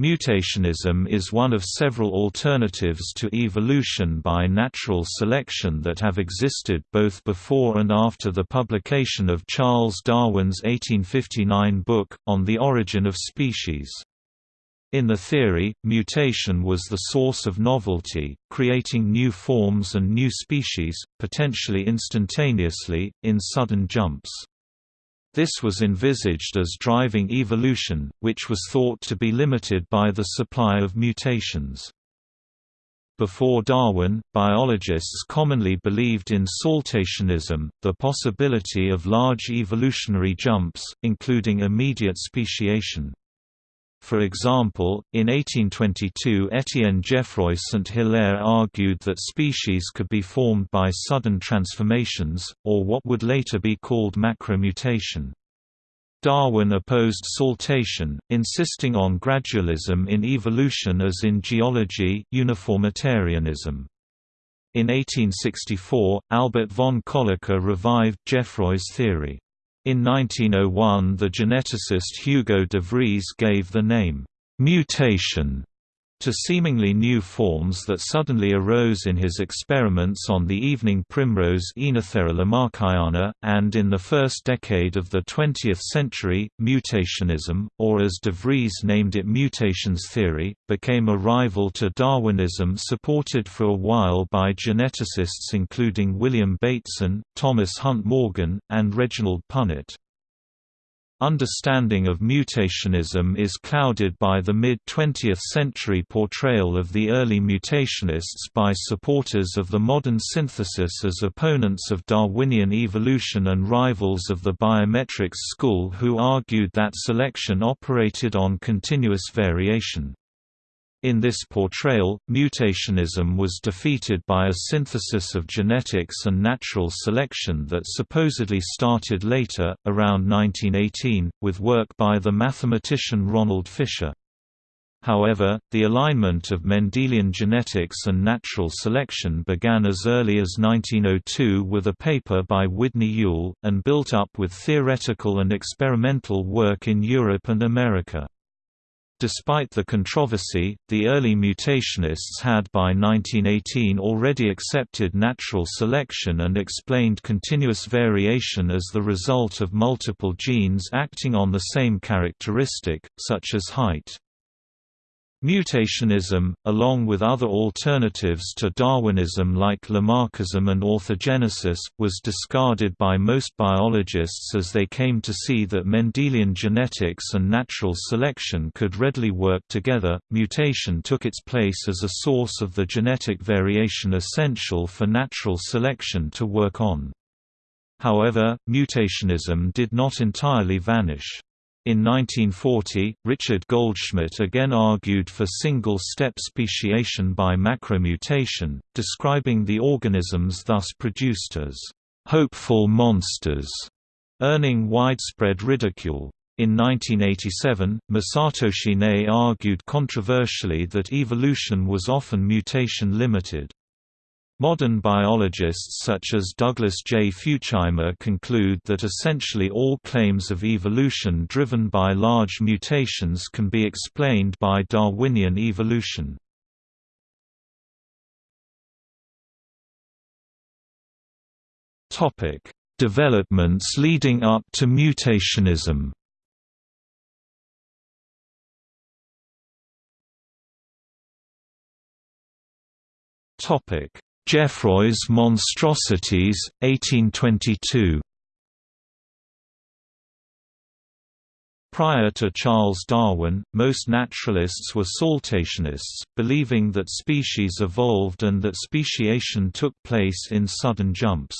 Mutationism is one of several alternatives to evolution by natural selection that have existed both before and after the publication of Charles Darwin's 1859 book, On the Origin of Species. In the theory, mutation was the source of novelty, creating new forms and new species, potentially instantaneously, in sudden jumps. This was envisaged as driving evolution, which was thought to be limited by the supply of mutations. Before Darwin, biologists commonly believed in saltationism, the possibility of large evolutionary jumps, including immediate speciation. For example, in 1822 Étienne Geoffroy Saint-Hilaire argued that species could be formed by sudden transformations, or what would later be called macromutation. Darwin opposed saltation, insisting on gradualism in evolution as in geology uniformitarianism. In 1864, Albert von Kolliker revived Geoffroy's theory. In 1901 the geneticist Hugo de Vries gave the name, "'mutation' to seemingly new forms that suddenly arose in his experiments on the evening primrose Oenothera lamarckiana, and in the first decade of the 20th century, mutationism, or as de Vries named it mutations theory, became a rival to Darwinism supported for a while by geneticists including William Bateson, Thomas Hunt Morgan, and Reginald Punnett. Understanding of mutationism is clouded by the mid-20th century portrayal of the early mutationists by supporters of the modern synthesis as opponents of Darwinian evolution and rivals of the biometrics school who argued that selection operated on continuous variation. In this portrayal, mutationism was defeated by a synthesis of genetics and natural selection that supposedly started later, around 1918, with work by the mathematician Ronald Fisher. However, the alignment of Mendelian genetics and natural selection began as early as 1902 with a paper by Udny Yule, and built up with theoretical and experimental work in Europe and America. Despite the controversy, the early mutationists had by 1918 already accepted natural selection and explained continuous variation as the result of multiple genes acting on the same characteristic, such as height. Mutationism, along with other alternatives to Darwinism like Lamarckism and orthogenesis, was discarded by most biologists as they came to see that Mendelian genetics and natural selection could readily work together. Mutation took its place as a source of the genetic variation essential for natural selection to work on. However, mutationism did not entirely vanish. In 1940, Richard Goldschmidt again argued for single-step speciation by macromutation, describing the organisms thus produced as «hopeful monsters», earning widespread ridicule. In 1987, Masatoshi Nei argued controversially that evolution was often mutation-limited. Modern biologists such as Douglas J. Futuyma conclude that essentially all claims of evolution driven by large mutations can be explained by Darwinian evolution. Developments leading up to mutationism Topic Geoffroy's Monstrosities, 1822 Prior to Charles Darwin, most naturalists were saltationists, believing that species evolved and that speciation took place in sudden jumps.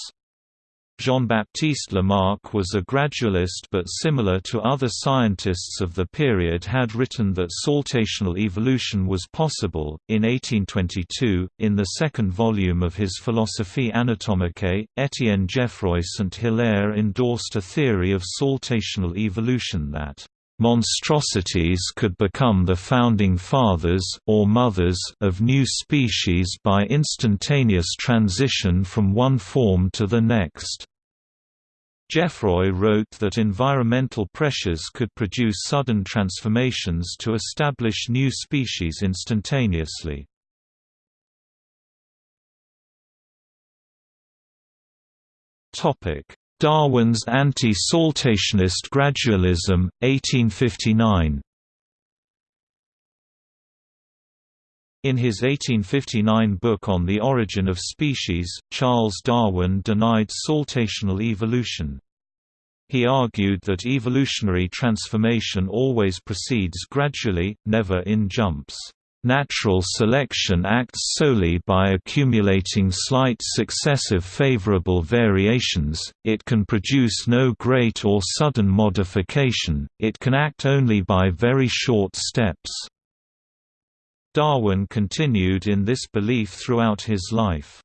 Jean-Baptiste Lamarck was a gradualist but similar to other scientists of the period had written that saltational evolution was possible. In 1822, in the second volume of his Philosophie anatomique, Étienne Geoffroy Saint-Hilaire endorsed a theory of saltational evolution that monstrosities could become the founding fathers or mothers of new species by instantaneous transition from one form to the next. Geoffroy wrote that environmental pressures could produce sudden transformations to establish new species instantaneously. Darwin's anti-saltationist gradualism, 1859 In his 1859 book On the Origin of Species, Charles Darwin denied saltational evolution. He argued that evolutionary transformation always proceeds gradually, never in jumps. Natural selection acts solely by accumulating slight successive favorable variations, it can produce no great or sudden modification, it can act only by very short steps. Darwin continued in this belief throughout his life.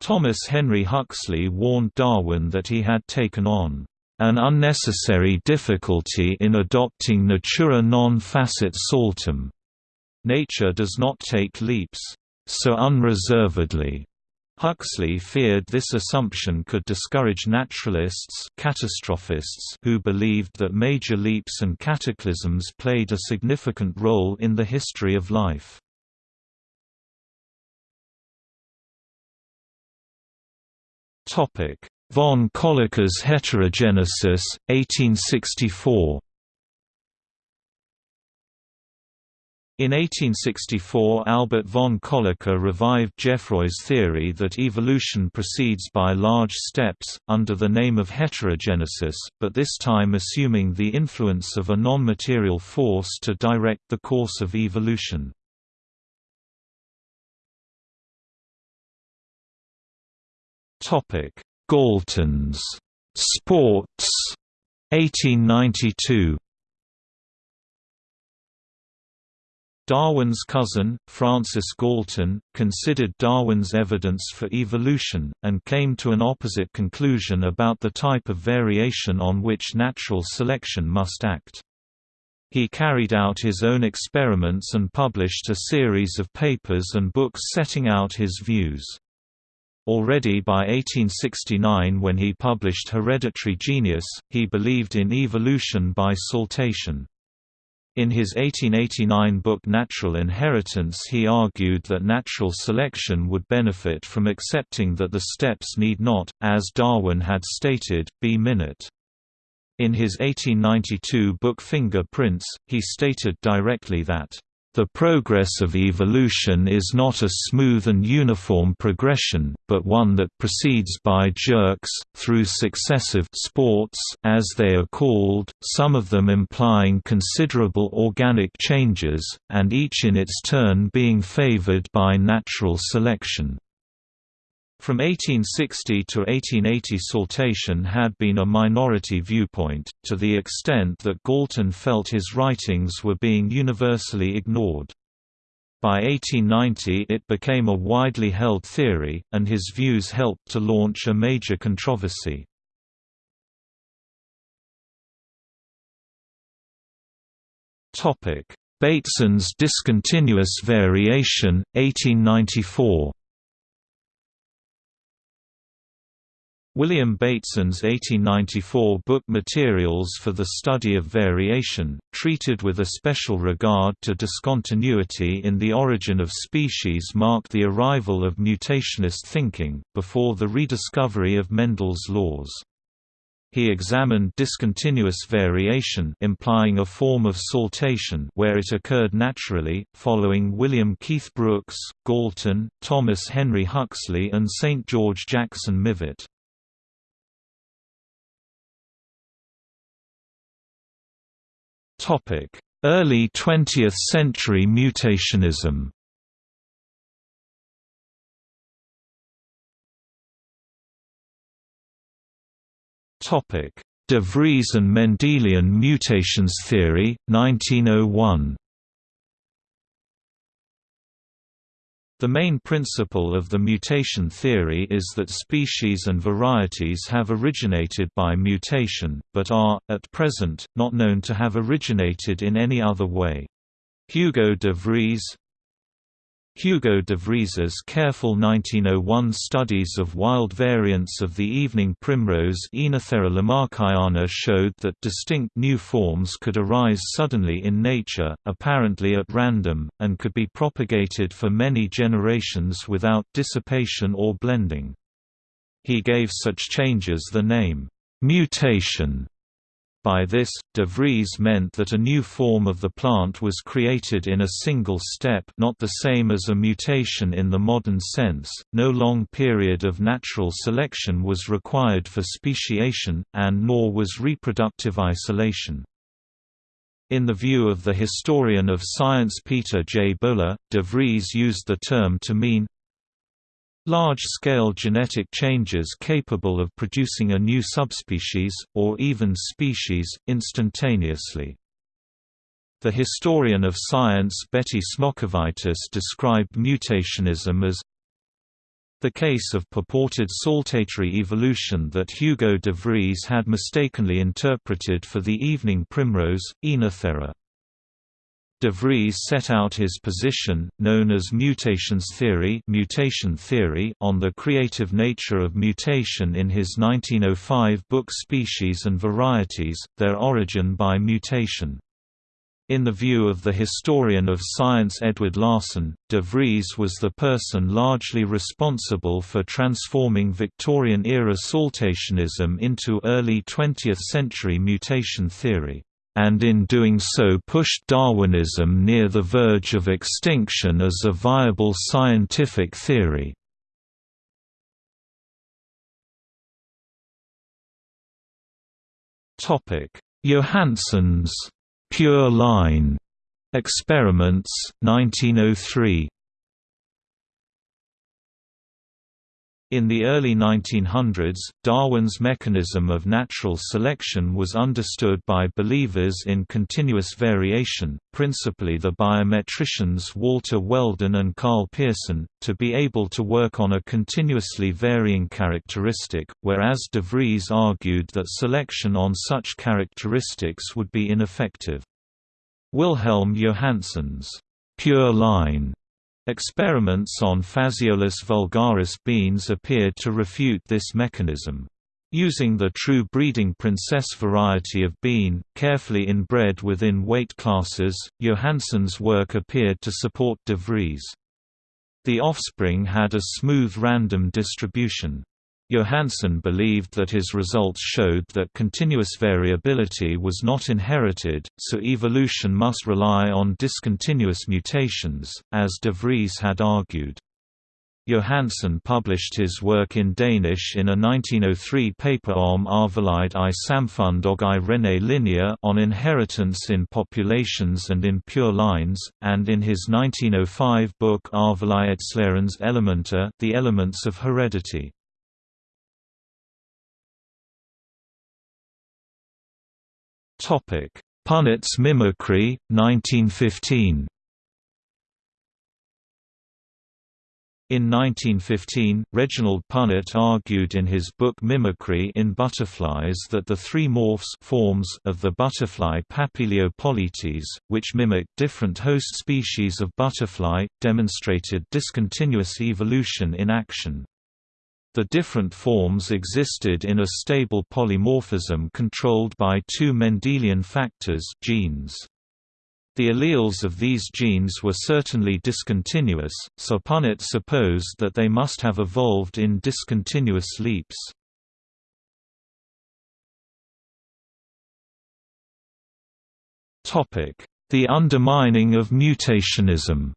Thomas Henry Huxley warned Darwin that he had taken on an unnecessary difficulty in adopting natura non facit saltum. Nature does not take leaps so unreservedly Huxley feared this assumption could discourage naturalists catastrophists who believed that major leaps and cataclysms played a significant role in the history of life. Von Kolliker's heterogenesis, 1864 In 1864 Albert von Kolliker revived Geoffroy's theory that evolution proceeds by large steps, under the name of heterogenesis, but this time assuming the influence of a non-material force to direct the course of evolution. Galton's Sports 1892 Darwin's cousin, Francis Galton, considered Darwin's evidence for evolution, and came to an opposite conclusion about the type of variation on which natural selection must act. He carried out his own experiments and published a series of papers and books setting out his views. Already by 1869 when he published Hereditary Genius, he believed in evolution by saltation. In his 1889 book Natural Inheritance he argued that natural selection would benefit from accepting that the steps need not, as Darwin had stated, be minute. In his 1892 book Finger Prints, he stated directly that the progress of evolution is not a smooth and uniform progression, but one that proceeds by jerks, through successive sports as they are called, some of them implying considerable organic changes, and each in its turn being favored by natural selection. From 1860 to 1880 saltation had been a minority viewpoint, to the extent that Galton felt his writings were being universally ignored. By 1890 it became a widely held theory, and his views helped to launch a major controversy. Bateson's discontinuous variation, 1894 William Bateson's 1894 book Materials for the Study of Variation, treated with a special regard to discontinuity in the origin of species marked the arrival of mutationist thinking, before the rediscovery of Mendel's laws. He examined discontinuous variation implying a form of saltation where it occurred naturally, following William Keith Brooks, Galton, Thomas Henry Huxley and St. George Jackson Mivart. Early 20th century mutationism. Topic: De Vries and Mendelian mutations theory, 1901 The main principle of the mutation theory is that species and varieties have originated by mutation, but are, at present, not known to have originated in any other way. Hugo de Vries Hugo de Vries's careful 1901 studies of wild variants of the evening primrose showed that distinct new forms could arise suddenly in nature, apparently at random, and could be propagated for many generations without dissipation or blending. He gave such changes the name, mutation by this, de Vries meant that a new form of the plant was created in a single step not the same as a mutation in the modern sense, no long period of natural selection was required for speciation, and nor was reproductive isolation. In the view of the historian of science Peter J. Bowler, de Vries used the term to mean Large-scale genetic changes capable of producing a new subspecies, or even species, instantaneously. The historian of science Betty Smocovitis described mutationism as the case of purported saltatory evolution that Hugo de Vries had mistakenly interpreted for the evening primrose, Oenothera. De Vries set out his position, known as mutations theory, mutation theory on the creative nature of mutation in his 1905 book Species and Varieties, Their Origin by Mutation. In the view of the historian of science Edward Larson, de Vries was the person largely responsible for transforming Victorian-era saltationism into early 20th-century mutation theory and in doing so pushed Darwinism near the verge of extinction as a viable scientific theory. Johannsen's pure line experiments 1903 In the early 1900s, Darwin's mechanism of natural selection was understood by believers in continuous variation, principally the biometricians Walter Weldon and Karl Pearson, to be able to work on a continuously varying characteristic, whereas de Vries argued that selection on such characteristics would be ineffective. Wilhelm Johannsen's pure line Experiments on Phaseolus vulgaris beans appeared to refute this mechanism. Using the true breeding princess variety of bean, carefully inbred within weight classes, Johannsen's work appeared to support de Vries. The offspring had a smooth random distribution. Johannsen believed that his results showed that continuous variability was not inherited, so evolution must rely on discontinuous mutations, as de Vries had argued. Johannsen published his work in Danish in a 1903 paper Om arvelide i samfund og i rene linjer on inheritance in populations and in pure lines, and in his 1905 book Arvelighedslæreens elementer The Elements of Heredity. Punnett's mimicry, 1915 In 1915, Reginald Punnett argued in his book Mimicry in Butterflies that the three morphs forms of the butterfly Papilio polytes, which mimic different host species of butterfly, demonstrated discontinuous evolution in action. The different forms existed in a stable polymorphism controlled by two Mendelian factors genes. The alleles of these genes were certainly discontinuous, so Punnett supposed that they must have evolved in discontinuous leaps. The undermining of mutationism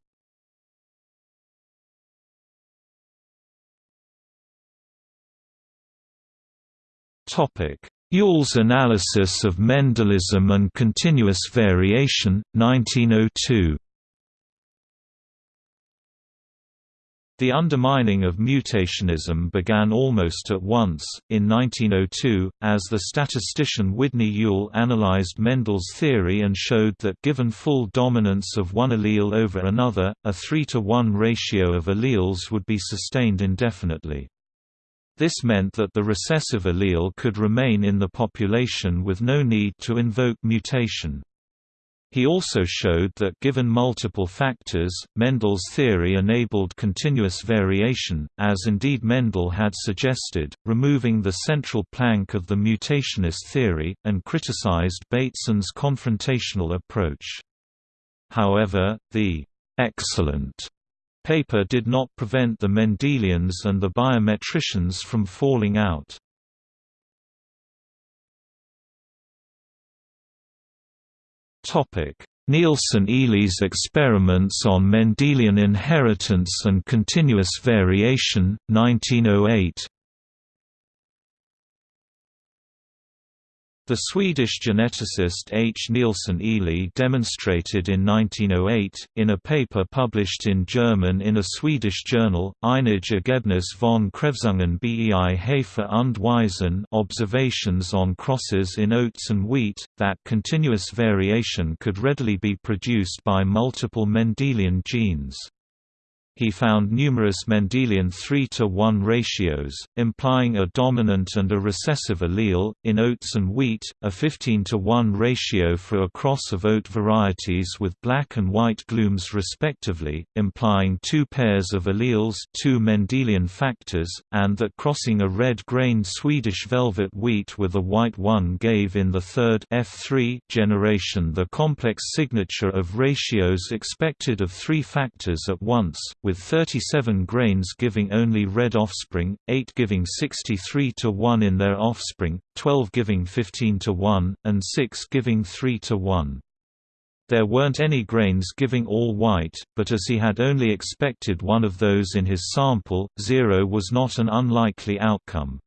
Yule's analysis of Mendelism and continuous variation, 1902 The undermining of mutationism began almost at once, in 1902, as the statistician Udny Yule analyzed Mendel's theory and showed that given full dominance of one allele over another, a 3 to 1 ratio of alleles would be sustained indefinitely. This meant that the recessive allele could remain in the population with no need to invoke mutation. He also showed that given multiple factors, Mendel's theory enabled continuous variation, as indeed Mendel had suggested, removing the central plank of the mutationist theory, and criticized Bateson's confrontational approach. However, the excellent paper did not prevent the Mendelians and the biometricians from falling out. Nilsson-Ehle's experiments on Mendelian inheritance and continuous variation, 1908 The Swedish geneticist H. Nilsson-Ehle demonstrated in 1908, in a paper published in German in a Swedish journal, Einige Ergebnis von Kreuzungen bei Hefe und Weizen observations on crosses in oats and wheat, that continuous variation could readily be produced by multiple Mendelian genes he found numerous Mendelian 3 to 1 ratios, implying a dominant and a recessive allele. In oats and wheat, a 15 to 1 ratio for a cross of oat varieties with black and white glumes respectively, implying two pairs of alleles, two Mendelian factors, and that crossing a red-grained Swedish velvet wheat with a white one gave in the third F3 generation the complex signature of ratios expected of three factors at once with 37 grains giving only red offspring, 8 giving 63 to 1 in their offspring, 12 giving 15 to 1, and 6 giving 3 to 1. There weren't any grains giving all white, but as he had only expected one of those in his sample, zero was not an unlikely outcome.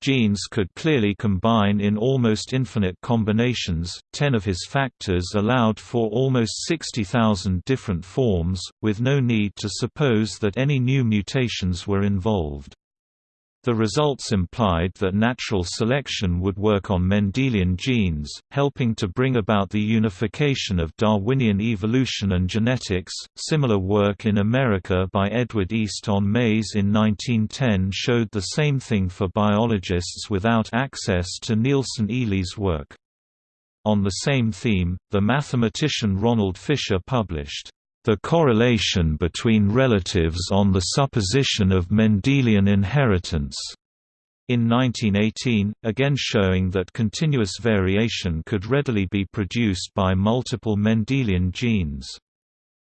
Genes could clearly combine in almost infinite combinations, ten of his factors allowed for almost 60,000 different forms, with no need to suppose that any new mutations were involved. The results implied that natural selection would work on Mendelian genes, helping to bring about the unification of Darwinian evolution and genetics. Similar work in America by Edward East on maize in 1910 showed the same thing for biologists without access to Nilsson-Ehle's work. On the same theme, the mathematician Ronald Fisher published the correlation between relatives on the supposition of Mendelian inheritance. In 1918, again showing that continuous variation could readily be produced by multiple Mendelian genes.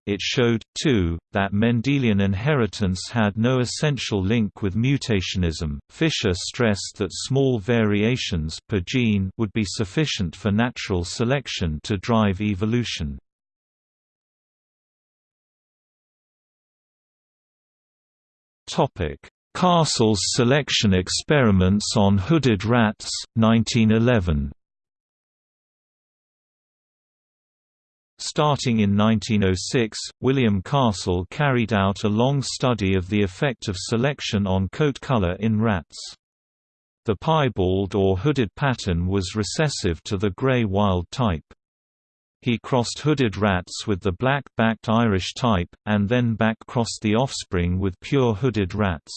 It showed, too, that Mendelian inheritance had no essential link with mutationism. Fisher stressed that small variations per gene would be sufficient for natural selection to drive evolution. Castle's selection experiments on hooded rats, 1911 Starting in 1906, William Castle carried out a long study of the effect of selection on coat color in rats. The piebald or hooded pattern was recessive to the gray wild type. He crossed hooded rats with the black-backed Irish type, and then back-crossed the offspring with pure hooded rats.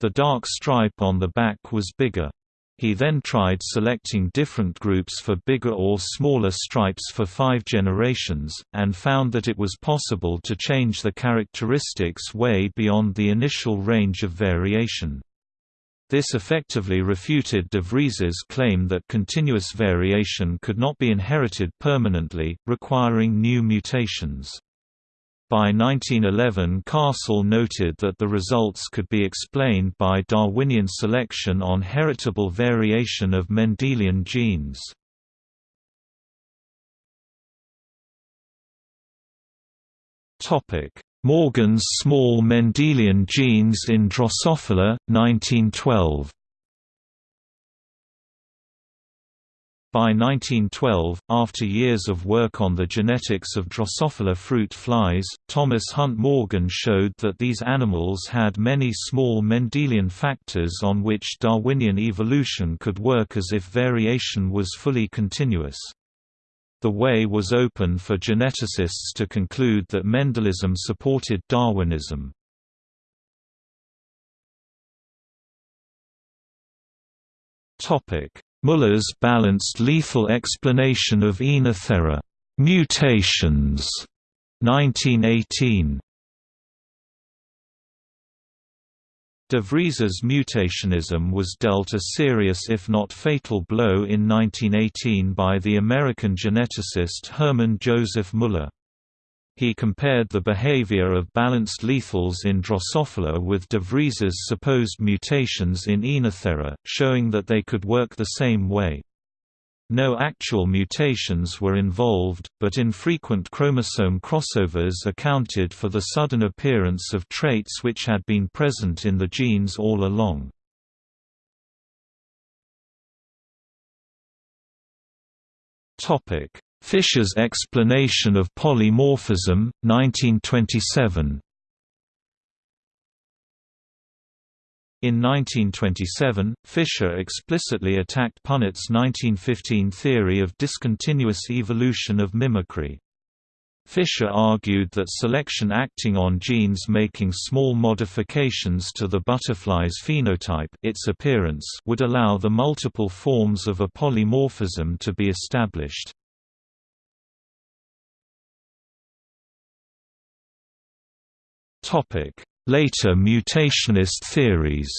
The dark stripe on the back was bigger. He then tried selecting different groups for bigger or smaller stripes for five generations, and found that it was possible to change the characteristics way beyond the initial range of variation. This effectively refuted de Vries's claim that continuous variation could not be inherited permanently, requiring new mutations. By 1911 Castle noted that the results could be explained by Darwinian selection on heritable variation of Mendelian genes. Topic: Morgan's small Mendelian genes in Drosophila, 1912. By 1912, after years of work on the genetics of Drosophila fruit flies, Thomas Hunt Morgan showed that these animals had many small Mendelian factors on which Darwinian evolution could work as if variation was fully continuous. The way was open for geneticists to conclude that Mendelism supported Darwinism. Muller's balanced lethal explanation of Oenothera Mutations, 1918. De Vries's mutationism was dealt a serious if not fatal blow in 1918 by the American geneticist Hermann Joseph Müller. He compared the behavior of balanced lethals in Drosophila with de Vries's supposed mutations in Oenothera, showing that they could work the same way. No actual mutations were involved, but infrequent chromosome crossovers accounted for the sudden appearance of traits which had been present in the genes all along. Fisher's explanation of polymorphism, 1927 In 1927, Fisher explicitly attacked Punnett's 1915 theory of discontinuous evolution of mimicry. Fisher argued that selection acting on genes making small modifications to the butterfly's phenotype its appearance would allow the multiple forms of a polymorphism to be established. Later mutationist theories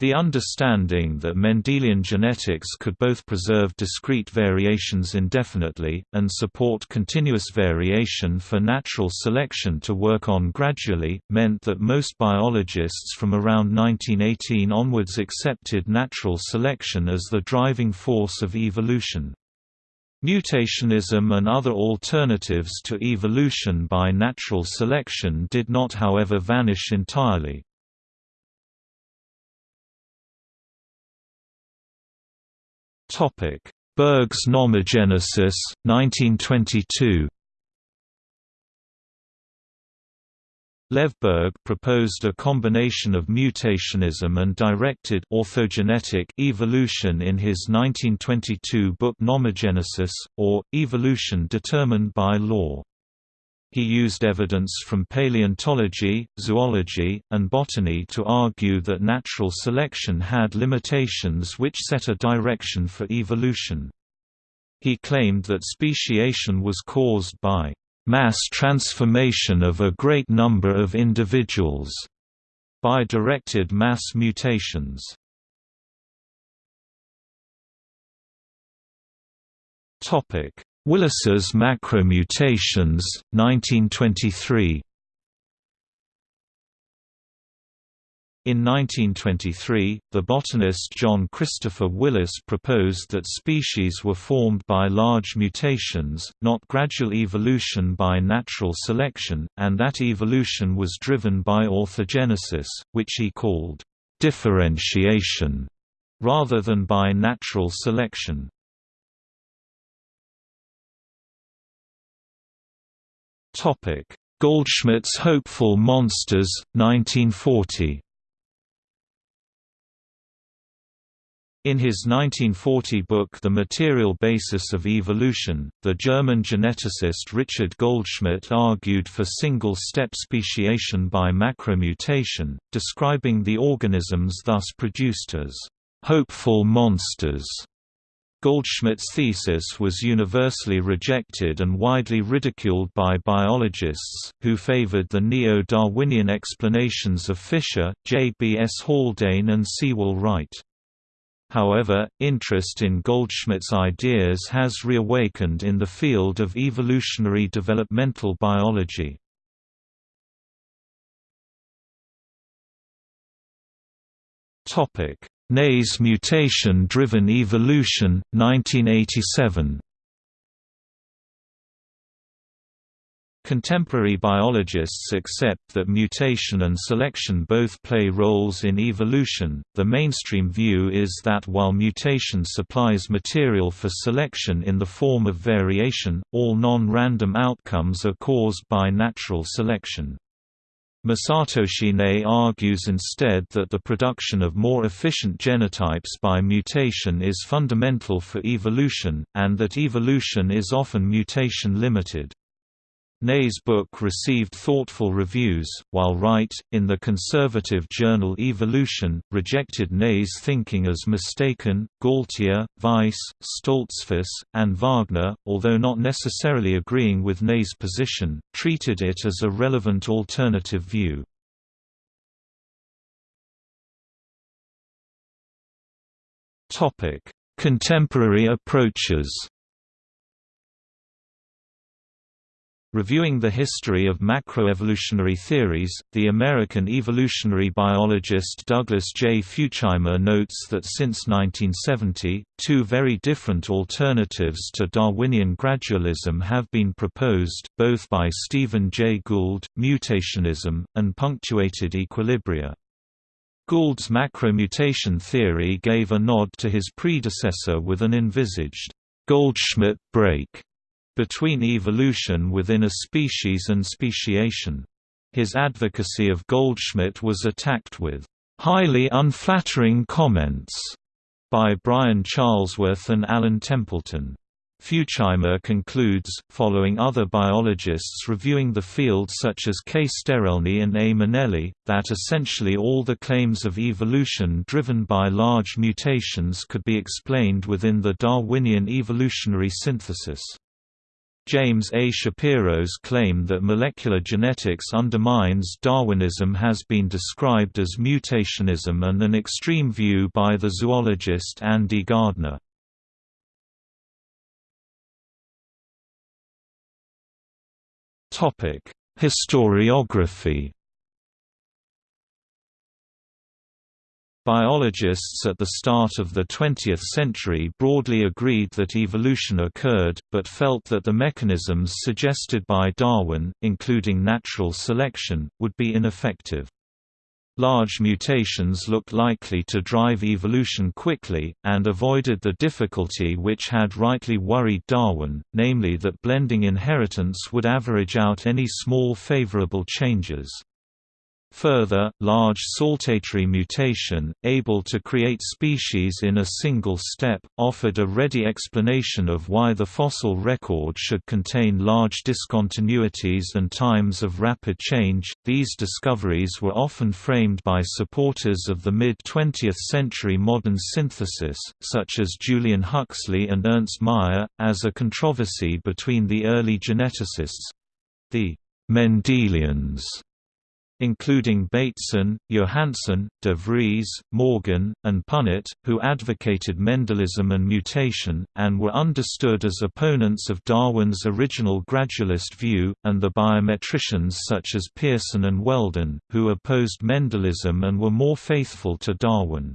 The understanding that Mendelian genetics could both preserve discrete variations indefinitely, and support continuous variation for natural selection to work on gradually, meant that most biologists from around 1918 onwards accepted natural selection as the driving force of evolution. Mutationism and other alternatives to evolution by natural selection did not however vanish entirely. Berg's nomogenesis, 1922 Lev Berg proposed a combination of mutationism and directed orthogenetic evolution in his 1922 book Nomogenesis, or, Evolution Determined by Law. He used evidence from paleontology, zoology, and botany to argue that natural selection had limitations which set a direction for evolution. He claimed that speciation was caused by mass transformation of a great number of individuals by directed mass mutations. Topic: Willis's macromutations, 1923. In 1923, the botanist John Christopher Willis proposed that species were formed by large mutations, not gradual evolution by natural selection, and that evolution was driven by orthogenesis, which he called differentiation, rather than by natural selection. Goldschmidt's Hopeful Monsters, 1940 In his 1940 book The Material Basis of Evolution, the German geneticist Richard Goldschmidt argued for single-step speciation by macromutation, describing the organisms thus produced as «hopeful monsters». Goldschmidt's thesis was universally rejected and widely ridiculed by biologists, who favored the neo-Darwinian explanations of Fisher, J. B. S. Haldane and Sewall Wright. However, interest in Goldschmidt's ideas has reawakened in the field of evolutionary developmental biology. Nei's mutation-driven evolution, 1987 Contemporary biologists accept that mutation and selection both play roles in evolution. The mainstream view is that while mutation supplies material for selection in the form of variation, all non-random outcomes are caused by natural selection. Masatoshi Nei argues instead that the production of more efficient genotypes by mutation is fundamental for evolution, and that evolution is often mutation-limited. Nei's book received thoughtful reviews, while Wright, in the conservative journal Evolution, rejected Nei's thinking as mistaken. Gaultier, Weiss, Stoltzfus, and Wagner, although not necessarily agreeing with Nei's position, treated it as a relevant alternative view. Contemporary approaches Reviewing the history of macroevolutionary theories, the American evolutionary biologist Douglas J. Futuyma notes that since 1970, two very different alternatives to Darwinian gradualism have been proposed, both by Stephen Jay Gould, mutationism, and punctuated equilibria. Gould's macromutation theory gave a nod to his predecessor with an envisaged Goldschmidt break between evolution within a species and speciation. His advocacy of Goldschmidt was attacked with highly unflattering comments by Brian Charlesworth and Alan Templeton. Futuyma concludes, following other biologists reviewing the field such as K. Sterelny and A. Minelli, that essentially all the claims of evolution driven by large mutations could be explained within the Darwinian evolutionary synthesis. James A. Shapiro's claim that molecular genetics undermines Darwinism has been described as mutationism and an extreme view by the zoologist Andy Gardner. Historiography Biologists at the start of the 20th century broadly agreed that evolution occurred, but felt that the mechanisms suggested by Darwin, including natural selection, would be ineffective. Large mutations looked likely to drive evolution quickly, and avoided the difficulty which had rightly worried Darwin, namely that blending inheritance would average out any small favorable changes. Further, large saltatory mutation, able to create species in a single step, offered a ready explanation of why the fossil record should contain large discontinuities and times of rapid change. These discoveries were often framed by supporters of the mid 20th century modern synthesis, such as Julian Huxley and Ernst Mayr, as a controversy between the early geneticists the Mendelians including Bateson, Johannsen, de Vries, Morgan, and Punnett, who advocated Mendelism and mutation, and were understood as opponents of Darwin's original gradualist view, and the biometricians such as Pearson and Weldon, who opposed Mendelism and were more faithful to Darwin.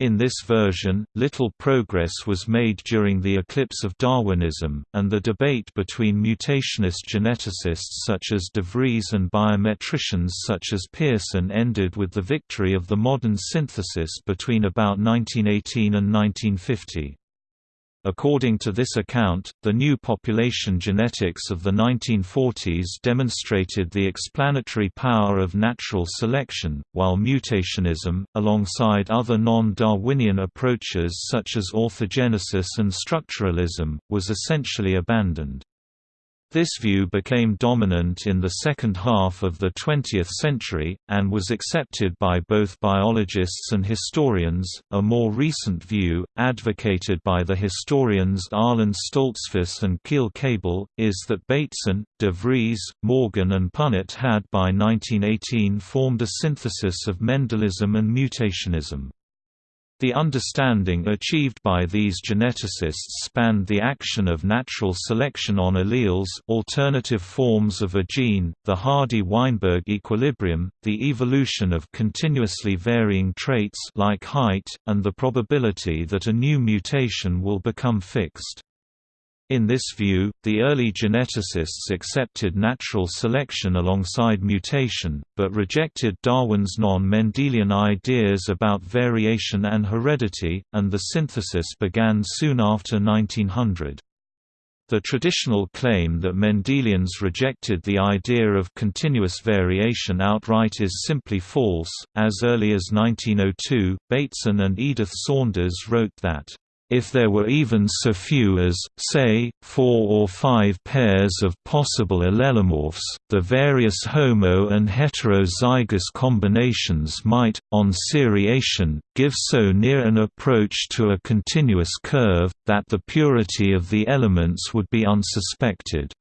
In this version, little progress was made during the eclipse of Darwinism, and the debate between mutationist geneticists such as de Vries and biometricians such as Pearson ended with the victory of the modern synthesis between about 1918 and 1950. According to this account, the new population genetics of the 1940s demonstrated the explanatory power of natural selection, while mutationism, alongside other non-Darwinian approaches such as orthogenesis and structuralism, was essentially abandoned. This view became dominant in the second half of the 20th century, and was accepted by both biologists and historians. A more recent view, advocated by the historians Arlin Stoltzfus and Kele Cable, is that Bateson, de Vries, Morgan, and Punnett had by 1918 formed a synthesis of Mendelism and mutationism. The understanding achieved by these geneticists spanned the action of natural selection on alleles alternative forms of a gene, the Hardy-Weinberg equilibrium, the evolution of continuously varying traits like height, and the probability that a new mutation will become fixed. In this view, the early geneticists accepted natural selection alongside mutation, but rejected Darwin's non-Mendelian ideas about variation and heredity, and the synthesis began soon after 1900. The traditional claim that Mendelians rejected the idea of continuous variation outright is simply false. As early as 1902, Bateson and Edith Saunders wrote that If there were even so few as, say, four or five pairs of possible allelomorphs, the various homo- and heterozygous combinations might, on seriation, give so near an approach to a continuous curve, that the purity of the elements would be unsuspected.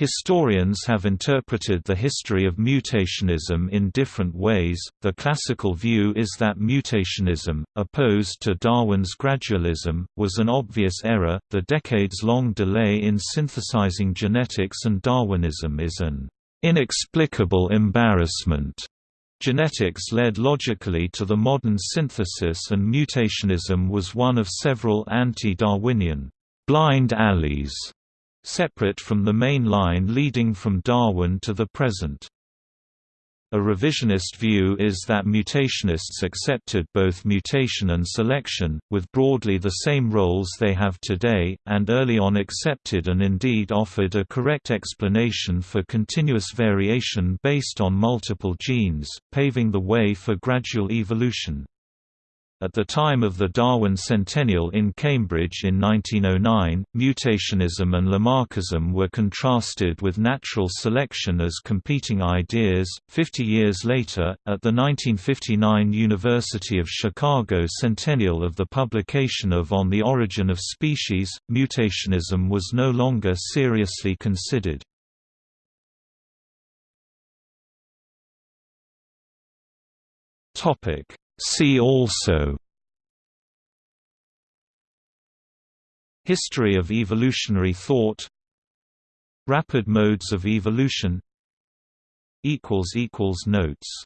Historians have interpreted the history of mutationism in different ways. The classical view is that mutationism, opposed to Darwin's gradualism, was an obvious error. The decades long delay in synthesizing genetics and Darwinism is an inexplicable embarrassment. Genetics led logically to the modern synthesis, and mutationism was one of several anti Darwinian blind alleys separate from the main line leading from Darwin to the present. A revisionist view is that mutationists accepted both mutation and selection, with broadly the same roles they have today, and early on accepted and indeed offered a correct explanation for continuous variation based on multiple genes, paving the way for gradual evolution. At the time of the Darwin Centennial in Cambridge in 1909, mutationism and Lamarckism were contrasted with natural selection as competing ideas. Fifty years later, at the 1959 University of Chicago centennial of the publication of On the Origin of Species, mutationism was no longer seriously considered. Topic See also. History of evolutionary thought. Rapid modes of evolution. Notes